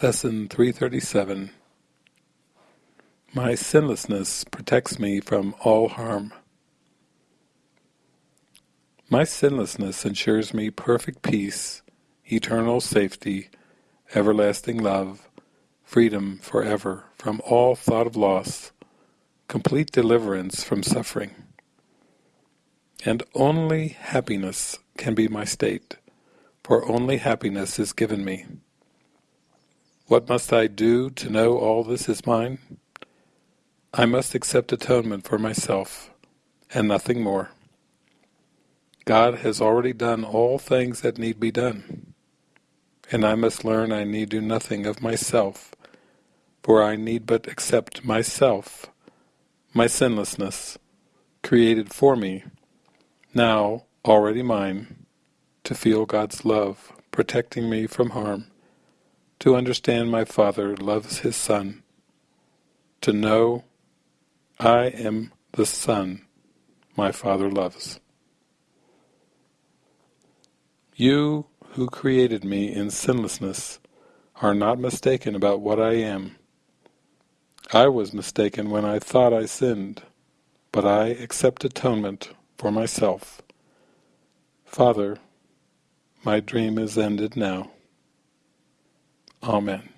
Lesson 337 My sinlessness protects me from all harm. My sinlessness ensures me perfect peace, eternal safety, everlasting love, freedom forever from all thought of loss, complete deliverance from suffering. And only happiness can be my state, for only happiness is given me. What must I do to know all this is mine? I must accept atonement for myself, and nothing more. God has already done all things that need be done, and I must learn I need do nothing of myself, for I need but accept myself, my sinlessness, created for me, now already mine, to feel God's love protecting me from harm to understand my Father loves His Son, to know I am the Son my Father loves. You who created me in sinlessness are not mistaken about what I am. I was mistaken when I thought I sinned, but I accept atonement for myself. Father, my dream is ended now. Amen.